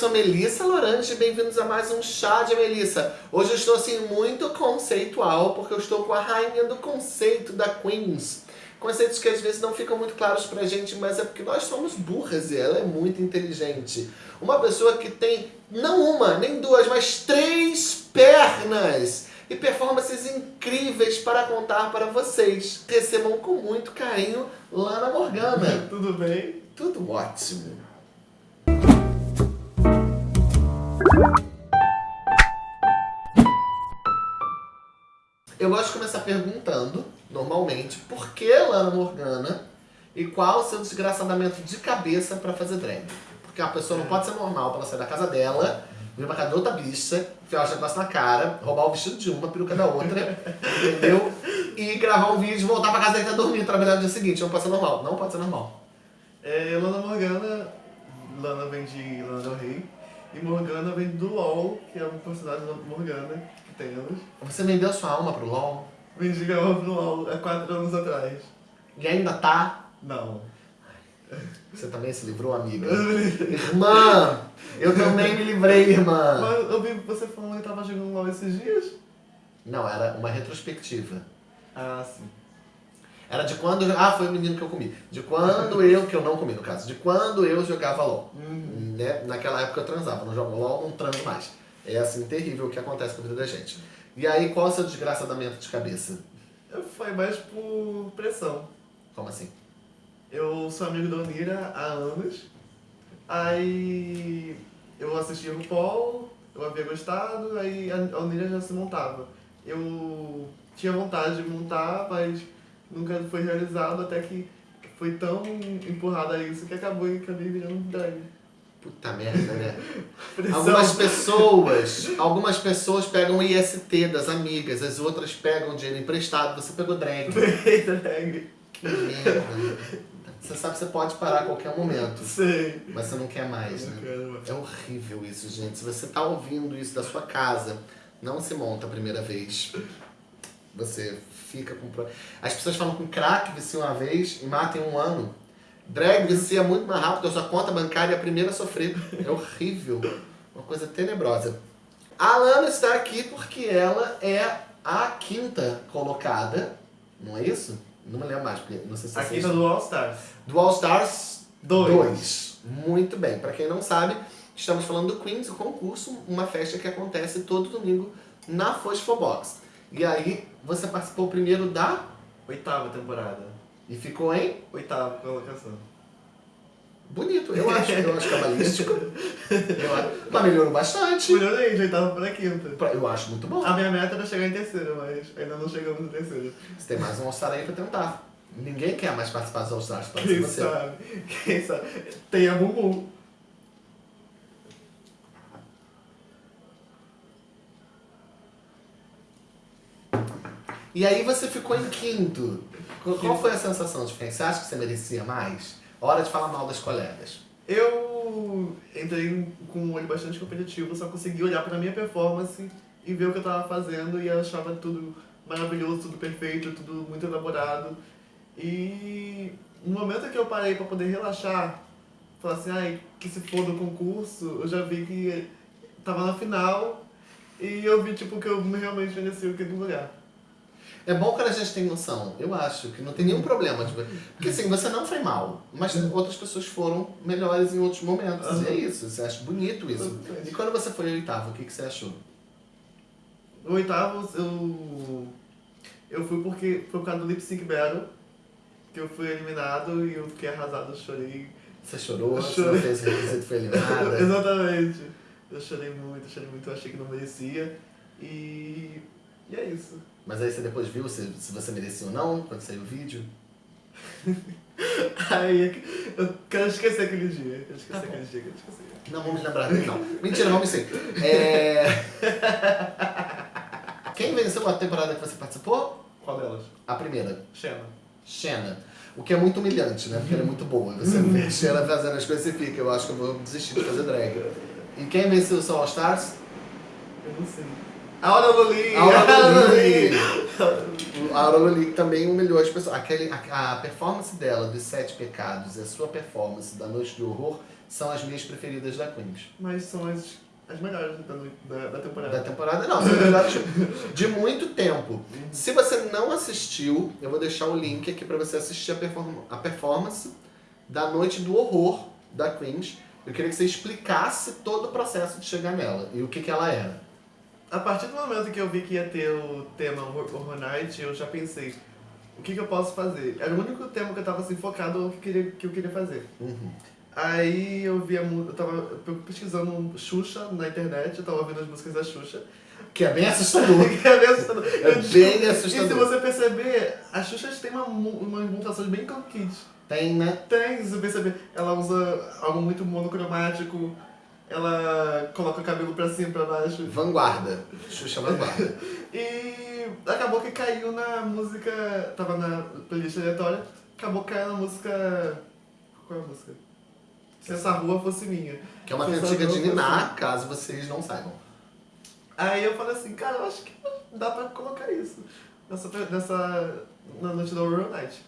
sou Melissa Lorange e bem-vindos a mais um Chá de Melissa. Hoje eu estou assim muito conceitual, porque eu estou com a rainha do conceito da Queens. Conceitos que às vezes não ficam muito claros pra gente, mas é porque nós somos burras e ela é muito inteligente. Uma pessoa que tem não uma, nem duas, mas três pernas e performances incríveis para contar para vocês. Recebam com muito carinho Lana Morgana. Tudo bem? Tudo ótimo. Eu gosto de começar perguntando, normalmente, por que Lana Morgana e qual o seu desgraçadamento de cabeça pra fazer drag. Porque a pessoa não pode ser normal pra ela sair da casa dela, vir pra casa de outra bicha, enfiar o negócio na cara, roubar o vestido de uma, a peruca da outra, entendeu? E gravar um vídeo, voltar pra casa dele e dormir, trabalhar no dia seguinte. Não pode ser normal. Não pode ser normal. É, Lana Morgana, Lana vem de Lana Del Rey, e Morgana vem do LoL, que é um personagem da Morgana, que tem anos. Você vendeu sua alma pro LOL? Vendi minha pro LoL há quatro anos atrás. E ainda tá? Não. Você também se livrou, amiga? irmã! Eu também me livrei, irmã! Mas eu vi você falando que tava jogando LoL esses dias? Não, era uma retrospectiva. Ah, sim. Era de quando... Ah, foi o menino que eu comi. De quando eu... Que eu não comi, no caso. De quando eu jogava LOL. Uhum. Né? Naquela época eu transava. Não jogo LOL, não transo mais. É assim, terrível o que acontece com a vida da gente. E aí, qual é o seu desgraçadamento de cabeça? Foi mais por pressão. Como assim? Eu sou amigo da Onira há anos. Aí eu assistia o Paul, eu havia gostado, aí a Onira já se montava. Eu tinha vontade de montar, mas nunca foi realizado até que foi tão empurrada a isso que acabou e acabei virando drag. Puta merda, né? Algumas pessoas, algumas pessoas pegam o IST das amigas, as outras pegam dinheiro emprestado, você pegou drag. Peguei drag. Que merda. Você sabe que você pode parar a qualquer momento, Sei. mas você não quer mais, Não né? quero. É horrível isso, gente. Se você tá ouvindo isso da sua casa, não se monta a primeira vez. Você fica com... As pessoas falam que crack vicia uma vez e mata em um ano. Drag vicia muito mais rápido, a sua conta bancária é a primeira a sofrer. É horrível. Uma coisa tenebrosa. A Lana está aqui porque ela é a quinta colocada, não é isso? Não me lembro mais, porque não sei se A quinta do All Stars. do All Stars Dois. 2. Muito bem. Pra quem não sabe, estamos falando do Queens, o concurso, uma festa que acontece todo domingo na Fosfobox. E aí, você participou primeiro da Oitava temporada. e ficou em Oitava colocação. bonito, eu acho, eu acho cabalístico. Eu acho, mas melhorou bastante. Melhorei de oitava pra quinta. Eu acho muito bom. A minha meta era chegar em terceiro, mas ainda não chegamos no terceiro. Você tem mais um All Star aí pra tentar. Ninguém quer mais participar dos All Stars, pode ser Quem você. sabe? Quem sabe? Tem a Bumbum. E aí você ficou em quinto. Qual- foi a sensação de ficar? Você acha que você merecia mais? Hora de falar mal das colegas. Eu entrei com um olho bastante competitivo, só consegui olhar pra minha performance e ver o que eu tava fazendo e eu achava tudo maravilhoso, tudo perfeito, tudo muito elaborado. E no momento que eu parei pra poder relaxar, falar assim, ai, que se for do concurso, eu já vi que tava na final e eu vi tipo que eu realmente merecia aquele lugar. É bom que a gente tem noção, eu acho, que não tem nenhum problema. Tipo, porque assim, você não foi mal, mas outras pessoas foram melhores em outros momentos. E é isso, você acha bonito isso. E quando você foi oitavo, o que, que você achou? No oitavo, eu, eu fui porque foi por causa do Lip Sync Battle, que eu fui eliminado e eu fiquei arrasado, eu chorei. Você chorou, Eu você não chorei. fez requisito, foi eliminada. Exatamente. Eu chorei muito, eu chorei muito, eu achei que não merecia. E, e é isso. Mas aí você depois viu se, se você merecia ou não, quando saiu o vídeo. Aí eu quero esquecer aquele dia. Eu quero esquecer Tá aquele dia, quero esquecer. Não vamos lembrar dele, não. Mentira, vamos sim. É... Quem venceu a temporada que você participou? Qual delas? A primeira. Xena. Xena. O que é muito humilhante, né? Porque ela é muito boa. Você vê a Xena fazendo as coisas e fica, eu acho que eu vou desistir de fazer drag. E quem venceu o seu All Stars? Eu não sei. A Aura Loli! A Aura Loli. A Aura Loli também humilhou as pessoas. Aquele, a, a performance dela dos Sete Pecados e a sua performance da Noite do Horror são as minhas preferidas da Queens. Mas são as, as melhores da, da, da temporada. Da temporada não, são as melhores de muito tempo. Se você não assistiu, eu vou deixar o link aqui pra você assistir a, perform a performance da Noite do Horror da Queens. Eu queria que você explicasse todo o processo de chegar nela e o que, que ela era. A partir do momento que eu vi que ia ter o tema Horror Night, eu já pensei, o que, que eu posso fazer? Era o único tema que eu tava assim, focado no que, queria, que eu queria fazer. Uhum. Aí eu via, eu tava pesquisando Xuxa na internet, eu tava ouvindo as músicas da Xuxa. Que é bem assustador. que é bem assustador. É bem assustador. E se você perceber, a Xuxa tem uma, umas montações bem com kids. Tem, né? Tem, se você perceber. Ela usa algo muito monocromático, ela coloca o cabelo pra cima, pra baixo. Vanguarda. Xuxa Vanguarda. e acabou que caiu na música. Tava na playlist aleatória, acabou caindo na música. Qual é a música? Se essa rua fosse minha. Que é uma cantiga de Niná, caso vocês não saibam. Aí eu falei assim, cara, eu acho que dá pra colocar isso nessa, nessa na noite da Horror Night.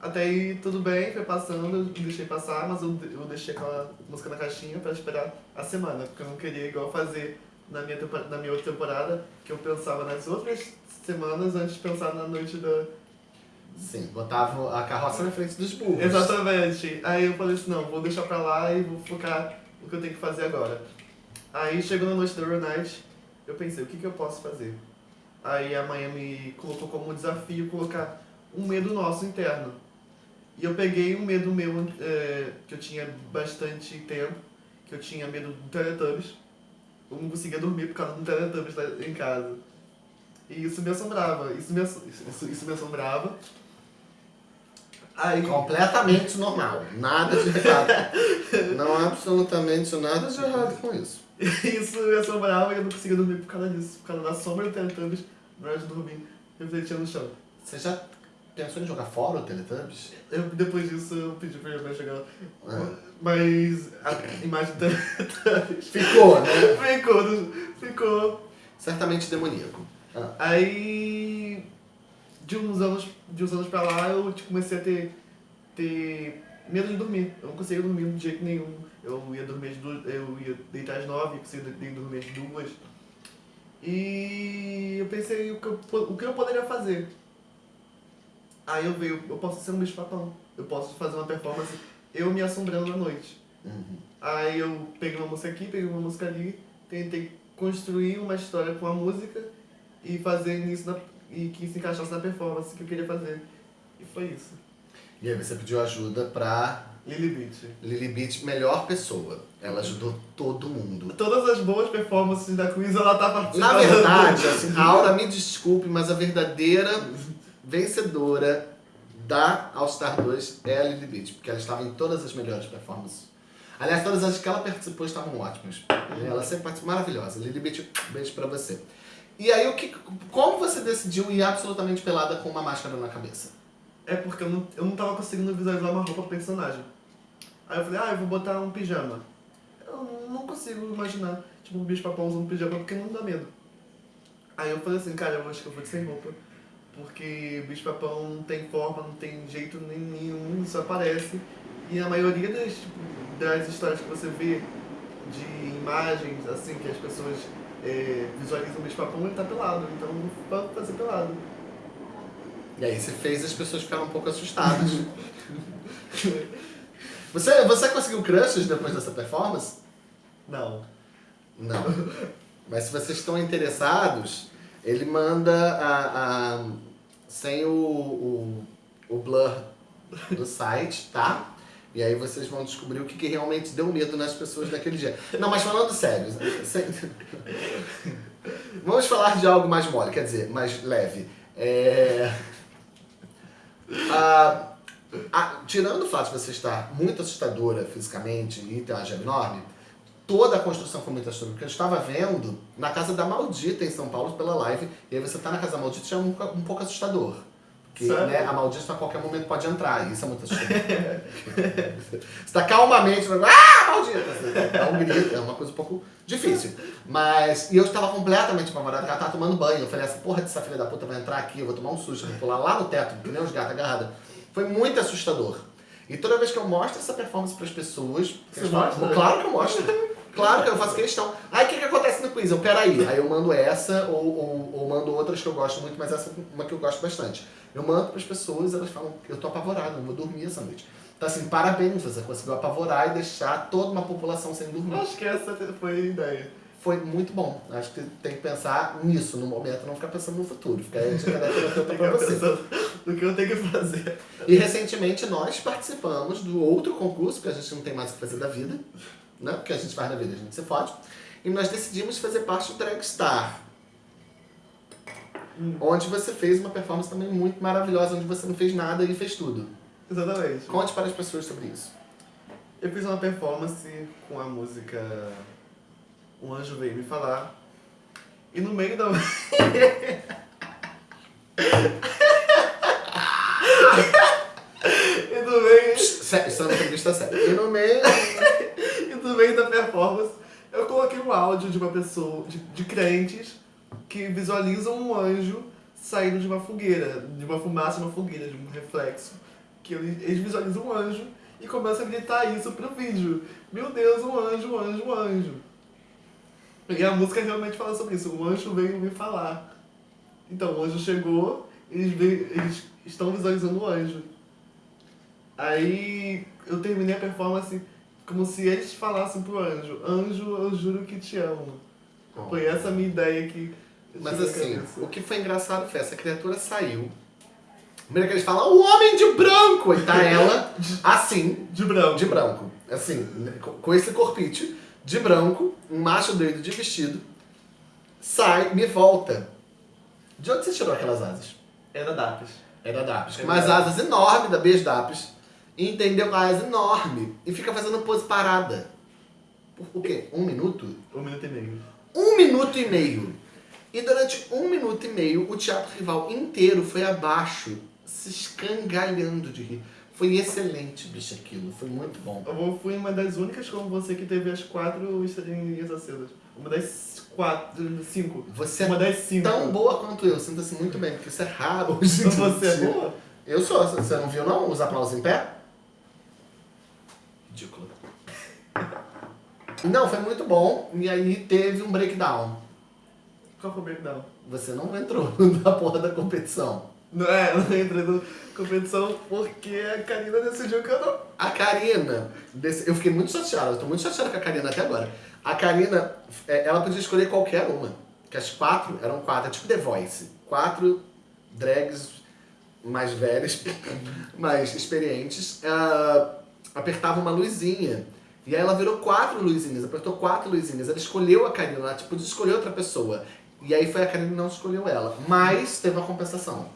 Até aí tudo bem, foi passando, eu deixei passar, mas eu, eu deixei aquela música na caixinha pra esperar a semana, porque eu não queria igual fazer na minha, na minha outra temporada, que eu pensava nas outras semanas antes de pensar na noite da. Sim, botava a carroça na frente dos burros. Exatamente. Aí eu falei assim, não, vou deixar pra lá e vou focar no que eu tenho que fazer agora. Aí chegou na noite da Horror Night, eu pensei, o que, que eu posso fazer? Aí a me colocou como desafio colocar um medo nosso interno. E eu peguei um medo meu, é, que eu tinha bastante tempo, que eu tinha medo do Teletubbies. Eu não conseguia dormir por causa do Teletubbies lá em casa. E isso me assombrava, isso me, isso, isso me assombrava. Aí... Completamente normal, nada de errado. não há absolutamente nada de errado com isso. isso me assombrava e eu não conseguia dormir por causa disso, por causa da sombra do Teletubbies na hora de dormir, refletia no chão. Você já Pensou em jogar fora o Teletubbies? Eu, depois disso eu pedi pra ele jogar. É. Mas a imagem do Teletubbies. Ficou, né? ficou, ficou. Certamente demoníaco. Ah. Aí de uns anos, de uns anos pra lá eu tipo, comecei a ter, ter medo de dormir. Eu não conseguia dormir de jeito nenhum. Eu ia dormir duas, eu ia deitar às nove, conseguia dormir às duas. E eu pensei o que eu, o que eu poderia fazer. Aí eu veio, eu posso ser um bicho papão. Eu posso fazer uma performance eu me assombrando na noite. Uhum. Aí eu peguei uma música aqui, peguei uma música ali, tentei construir uma história com a música e fazer isso na, e que se encaixasse na performance que eu queria fazer. E foi isso. E aí você pediu ajuda pra Lily Beach. Lily Beach, melhor pessoa. Ela ajudou todo mundo. Todas as boas performances da Queens ela tá participando. Na verdade, assim, a Aura me desculpe, mas a verdadeira vencedora da All Star 2 é a Lily Beach, porque ela estava em todas as melhores performances. Aliás, todas as que ela participou estavam ótimas. Ela sempre participou maravilhosa. Lily Beach, beijo pra você. E aí, o que, como você decidiu ir absolutamente pelada com uma máscara na cabeça? É porque eu não, eu não tava conseguindo visualizar uma roupa personagem. Aí eu falei, ah, eu vou botar um pijama. Eu não consigo imaginar, tipo, um bicho papão usando um pijama porque não dá medo. Aí eu falei assim, cara, eu acho que eu vou de sem roupa porque o bicho-papão não tem forma, não tem jeito nenhum, só aparece. E a maioria das, tipo, das histórias que você vê de imagens, assim, que as pessoas é, visualizam o bicho-papão, ele tá pelado, então pode fazer pelado. E aí você fez as pessoas ficarem um pouco assustadas. você, você conseguiu crushes depois dessa performance? Não. Não. Mas se vocês estão interessados, ele manda a, a sem o, o, o blur do site, tá? E aí vocês vão descobrir o que, que realmente deu medo nas pessoas daquele dia. Não, mas falando sério, sem... vamos falar de algo mais mole, quer dizer, mais leve. É... Ah, tirando o fato de você estar muito assustadora fisicamente e ter uma gema enorme, toda a construção foi muito assustadora, porque eu estava vendo na Casa da Maldita em São Paulo pela live, e aí você tá na Casa da Maldita já é um, um pouco assustador. Porque né, a Maldita a qualquer momento pode entrar, e isso é muito assustador. você tá calmamente falando, ah, Maldita! É um grito, é uma coisa um pouco difícil. Mas, e eu estava completamente apavorado, ela tava tomando banho, eu falei, essa porra dessa filha da puta vai entrar aqui, eu vou tomar um susto, vou pular lá no teto, que nem os gatos agarrados. Foi muito assustador. E toda vez que eu mostro essa performance pras pessoas... Você eles falam, mostra? Claro que eu mostro. Claro que eu faço questão. Aí o que, que acontece no quiz? Eu, peraí, aí eu mando essa ou, ou, ou mando outras que eu gosto muito, mas essa é uma que eu gosto bastante. Eu mando pras pessoas elas falam, eu tô apavorado, não vou dormir essa noite. Então assim, parabéns, você conseguiu apavorar e deixar toda uma população sem dormir. Acho que essa foi a ideia. Foi muito bom. Acho que tem que pensar nisso no momento, não ficar pensando no futuro. Ficar aí dica da terapeuta pra você. Pensando no que eu tenho que fazer. E recentemente nós participamos do outro concurso, porque a gente não tem mais o que fazer da vida, né? Porque a gente faz da vida, a gente se fode. E nós decidimos fazer parte do Dragstar. Hum. Onde você fez uma performance também muito maravilhosa, onde você não fez nada e fez tudo. Exatamente. Conte para as pessoas sobre isso. Eu fiz uma performance com a música Um Anjo Veio Me Falar. E no meio da. e no meio. Sério, isso é uma entrevista séria. E no meio... no meio da performance, eu coloquei um áudio de uma pessoa, de, de crentes, que visualizam um anjo saindo de uma fogueira, de uma fumaça, uma fogueira, de um reflexo. Que eles, visualizam um anjo e começam a gritar isso pro vídeo. Meu Deus, um anjo, um anjo, um anjo. E a música realmente fala sobre isso. O anjo veio me falar. Então, o anjo chegou, eles, veio, eles estão visualizando o anjo. Aí eu terminei a performance como se eles falassem pro anjo: Anjo, eu juro que te amo. Foi essa a minha ideia que. Mas assim, cabeça. o que foi engraçado foi essa criatura saiu. Primeiro que eles falam, o homem de branco! E tá ela assim, De branco. de branco. Assim, com- com esse corpite, de branco, um macho doido de vestido, sai, me volta. De onde você tirou aquelas asas? Era Dapis. Era da Apis. Com É umas verdade. asas enormes da beijo da Apis. Entendeu? Com a asa enorme. E fica fazendo pose parada. Por o quê? Um minuto? Um minuto e meio. Um minuto e meio. E durante um minuto e meio, o teatro rival inteiro foi abaixo, se escangalhando de rir. Foi excelente, bicho, aquilo. Foi muito bom. Eu fui uma das únicas como você que teve as quatro estrelinhas acesas. Uma das quatro, cinco. Você é uma das cinco. tão boa quanto eu. Sinta-se muito bem, porque isso é raro hoje Então você é boa? Eu sou. Você não viu, não? Os aplausos em pé? Ridículo. Não, foi muito bom. E aí teve um breakdown. Qual foi o breakdown? Você não entrou na porra da competição. Não, é, eu não entrei na competição porque a Karina decidiu que eu não. A Karina, eu fiquei muito chateado, eu tô muito chateado com a Karina até agora. A Karina, é, ela podia escolher qualquer uma. Que as quatro eram quatro, é tipo The Voice. Quatro drags mais velhas, mais experientes, ah, apertavam uma luzinha. E aí ela virou quatro luzinhas, apertou quatro luzinhas. Ela escolheu a Karina, ela tipo, podia escolher outra pessoa. E aí foi a Karina que não escolheu ela. Mas teve uma compensação.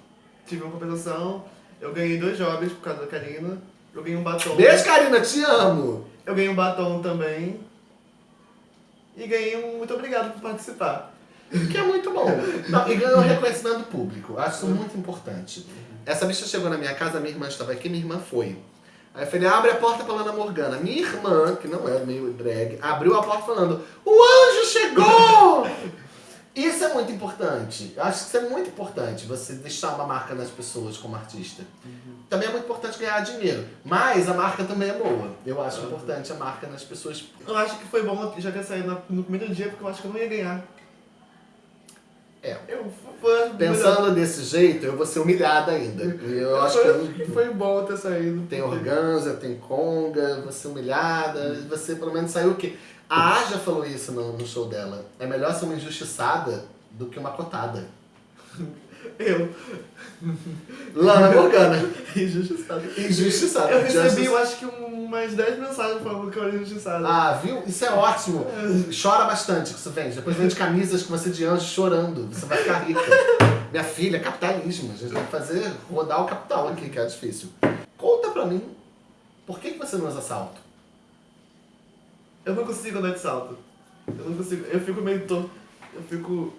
Tive uma compensação, eu ganhei dois jobs por causa da Karina. Eu ganhei um batom. Beijo, Karina, te amo! Eu ganhei um batom também. E ganhei um muito obrigado por participar. Que é muito bom. Não, e ganhou reconhecimento do público. Acho isso muito importante. Essa bicha chegou na minha casa, minha irmã estava aqui, minha irmã foi. Aí eu falei, abre a porta pra Ana Morgana. Minha irmã, que não é meio drag, abriu a porta falando, o anjo chegou! Isso é muito importante. Eu acho que isso é muito importante, você deixar uma marca nas pessoas como artista. Também é muito importante ganhar dinheiro. Mas a marca também é boa. Eu acho importante a marca nas pessoas. Eu acho que foi bom já ter saído no primeiro dia, porque eu acho que eu não ia ganhar. É. Eu foi Pensando desse jeito, eu vou ser humilhada ainda. Eu acho que eu foi, bom ter saído. Tem organza, tem conga, você humilhada, você pelo menos saiu o quê? A Aja falou isso no, no show dela. É melhor ser uma injustiçada do que uma cotada. Eu, Lana Morgana. injustiçado. Injustiçada. Eu recebi, eu acho que um- umas 10 mensagens falando que eu era injustiçado. Ah, viu? Isso é ótimo. Chora bastante que isso vende. Depois vende camisas com você de anjo chorando. Você vai ficar rica. Minha filha, capitalismo. A gente tem que fazer rodar o capital aqui, que é difícil. Conta pra mim, por que, que você não usa salto? Eu não consigo andar de salto. Eu não consigo. Eu fico meio torto. Eu fico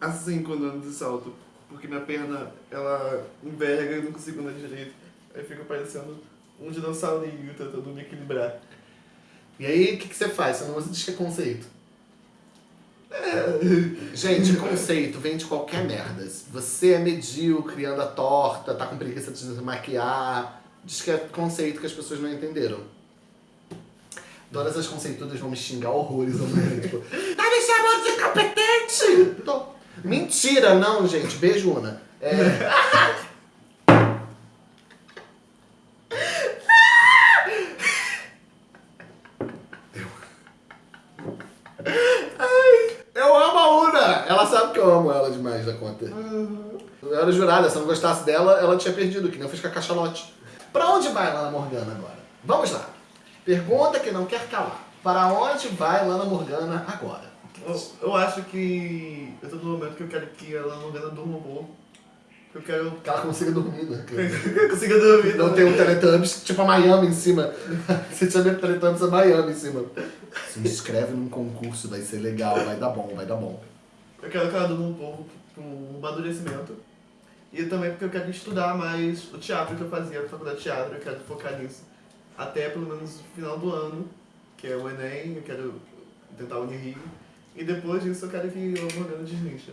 assim quando ando de salto. Porque minha perna, ela enverga e eu não consigo andar direito. Aí fica parecendo um dinossaurinho tentando me equilibrar. E aí, o que, que você faz? Você não usa de conceito? Gente, conceito vem de qualquer merda. Você é medíocre, anda torta, tá com preguiça de se maquiar, Diz que é conceito que as pessoas não entenderam. Todas as conceitudas vão me xingar horrores tipo, tá me chamando de incompetente! Tô. Mentira, não, gente. Beijo, Una. É... Eu amo a Una! Ela sabe que eu amo conta. Eu era jurada, se eu não gostasse dela, ela tinha perdido, que nem eu fiz com a cachalote. Pra onde vai Lana Morgana agora? Vamos lá. Pergunta que não quer calar. Para onde vai Lana Morgana agora? Eu, eu acho que eu tô no momento que eu quero que ela não venha durma um pouco. Eu quero Que ela consiga dormir, né? que eu consiga dormir. Não tem um Teletubbies, tipo a Miami em cima. Você tinha medo Teletubbies a Miami em cima. Se inscreve num concurso, vai ser legal, vai dar bom, vai dar bom. Eu quero que ela durma um pouco um amadurecimento. E também porque eu quero estudar mais o teatro que eu fazia, a faculdade de teatro, eu quero focar nisso. Até pelo menos o final do ano, que é o Enem, eu quero tentar o Unirio. E depois disso eu quero que o Morgana deslincha.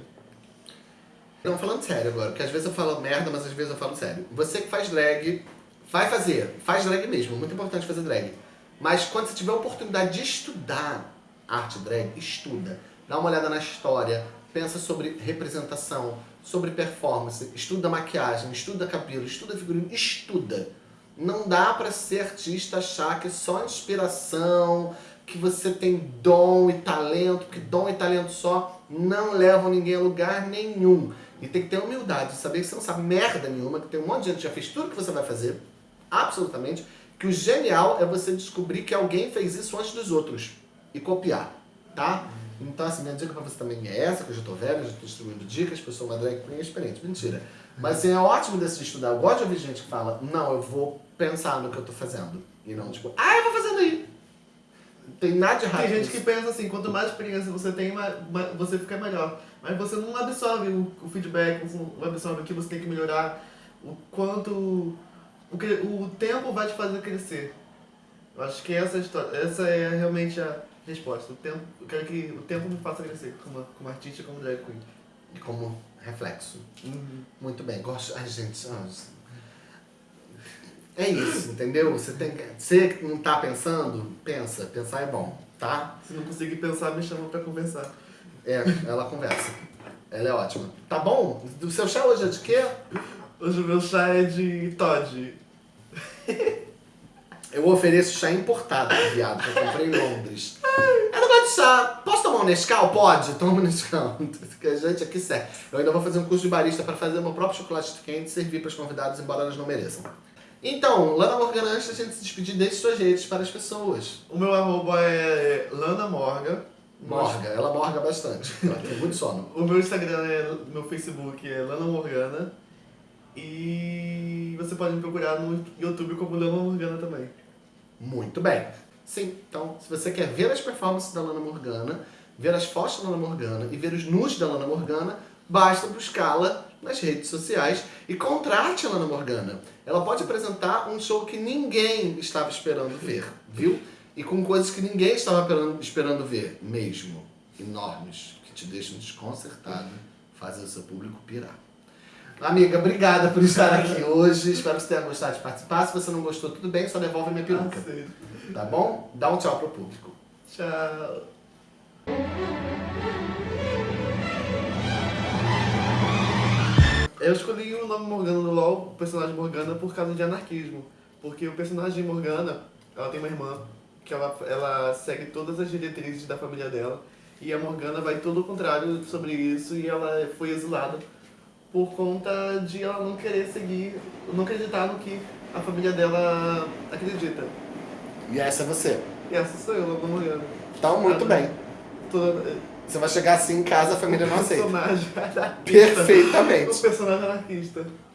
Não, falando sério agora, porque às vezes eu falo merda, mas às vezes eu falo sério. Você que faz drag, vai fazer. Faz drag mesmo, muito importante fazer drag. Mas quando você tiver a oportunidade de estudar arte drag, estuda. Dá uma olhada na história, pensa sobre representação, sobre performance, estuda maquiagem, estuda cabelo, estuda figurino, estuda. Não dá pra ser artista achar que é só inspiração, que você tem dom e talento, porque dom e talento só não levam ninguém a lugar nenhum. E tem que ter humildade, saber que você não sabe merda nenhuma, que tem um monte de gente que já fez tudo que você vai fazer, absolutamente, que o genial é você descobrir que alguém fez isso antes dos outros e copiar, tá? Então, assim, minha dica pra você também é essa, que eu já tô velho, já tô distribuindo dicas, porque eu sou uma drag queen experiente. Mentira. Mas assim, é ótimo decidir estudar. Eu gosto de ouvir gente que fala, não, eu vou pensar no que eu tô fazendo. E não, tipo, ah, eu vou fazendo aí. Tem nada de errado Tem gente que pensa assim, quanto mais experiência você tem, você fica melhor. Mas você não absorve o, o feedback, não absorve o que você tem que melhorar, o quanto. O, que, o tempo vai te fazer crescer. Eu acho que essa, é história, essa é realmente a resposta. O tempo, eu quero que o tempo me faça crescer como, como artista e como drag queen. E como reflexo. Muito bem, gosto. Ai, gente. ah, É isso, entendeu? Você tem que. Você não tá pensando, pensa. Pensar é bom, tá? Se não conseguir pensar, me chama pra conversar. É, ela conversa. Ela é ótima. Tá bom? O seu chá hoje é de quê? Hoje o meu chá é de Todd. Eu ofereço chá importado, viado, que eu comprei em Londres. Eu não gosto de chá. Posso tomar um Nescau? Pode, toma um Nescau. Gente aqui serve. Eu ainda vou fazer um curso de barista para fazer meu próprio chocolate quente e servir para os convidados, embora elas não mereçam. Então, Lana Morgana, antes da gente se despedir, deixe suas redes para as pessoas. O meu arroba é Lana Morga. Morga, ela morga bastante. Ela tem muito sono. O meu Instagram é. Meu Facebook é Lana Morgana. E você pode me procurar no YouTube como Lana Morgana também. Muito bem. Sim, então, se você quer ver as performances da Lana Morgana, ver as fotos da Lana Morgana e ver os nudes da Lana Morgana, basta buscá-la nas redes sociais e contrate a Lana Morgana. Ela pode apresentar um show que ninguém estava esperando ver, viu? E com coisas que ninguém estava esperando ver, mesmo. Enormes, que te deixam desconcertado, fazem o seu público pirar. Amiga, obrigada por estar aqui hoje. Espero que você tenha gostado de participar. Se você não gostou, tudo bem, só devolve minha peruca. Aceito. Tá bom? Dá um tchau pro público. Tchau. Eu escolhi o nome Morgana no LoL, o personagem Morgana, por causa de anarquismo. Porque o personagem Morgana, ela tem uma irmã, que ela, ela segue todas as diretrizes da família dela. E a Morgana vai todo o contrário sobre isso e ela foi exilada por conta de ela não querer seguir, não acreditar no que a família dela acredita. E essa é você. E essa sou eu, Lana Morgana. Então, muito bem. Toda, Você vai chegar assim em casa, a família não aceita. personagem anarquista. Perfeitamente. O personagem anarquista.